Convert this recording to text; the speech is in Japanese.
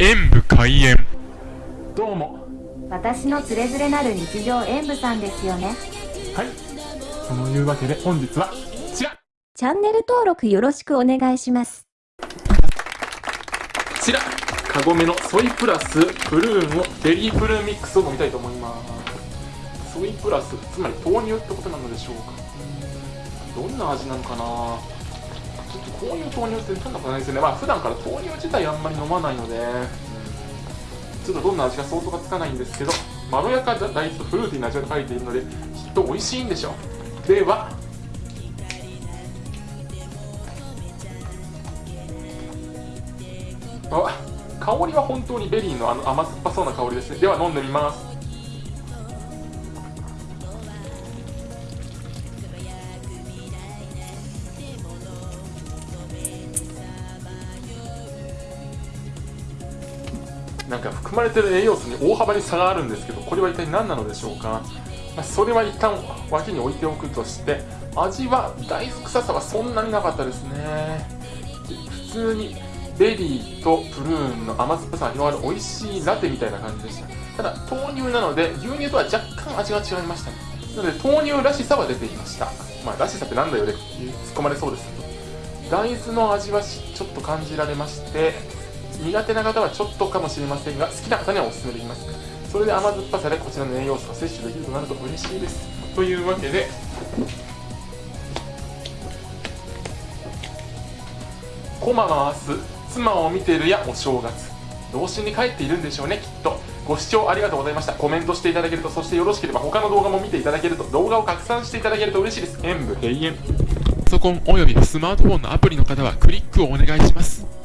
演武開演。どうも。私のつれづれなる日常演舞さんですよね。はい。そのいうわけで本日はこちら。こチャンネル登録よろしくお願いします。ちら。カゴメのソイプラスプルーンをベリープルーンミックスを飲みたいと思います。ソイプラスつまり豆乳ってことなのでしょうか。どんな味なのかないう豆乳ってそんなことないですよね。まあ普段から豆乳自体あんまり飲まないので、ちょっとどんな味か想像がつかないんですけどまろやか大豆とフルーティーな味が書いているのできっと美味しいんでしょう。ではあ香りは本当にベリーのあの甘酸っぱそうな香りですね。では飲んでみます。なんか含まれてる栄養素に大幅に差があるんですけどこれは一体何なのでしょうか、まあ、それは一旦脇に置いておくとして味は大豆臭さはそんなになかったですね。普通にベリーとプルーンの甘酸っぱさが広がる美味しいラテみたいな感じでした。ただ豆乳なので牛乳とは若干味が違いました。ねなので豆乳らしさは出ていました。まあらしさってなんだよねって突っ込まれそうですけど大豆の味はちょっと感じられまして苦手な方はちょっとかもしれませんが好きな方にはおすすめできます。それで甘酸っぱさでこちらの栄養素が摂取できるとなると嬉しいです。というわけでコマ回す妻を見てるやお正月。童心に帰っているんでしょうねきっと。ご視聴ありがとうございました。コメントしていただけるとそしてよろしければ他の動画も見ていただけると動画を拡散していただけると嬉しいです。演武閉園。パソコンおよびスマートフォンのアプリの方はクリックをお願いします。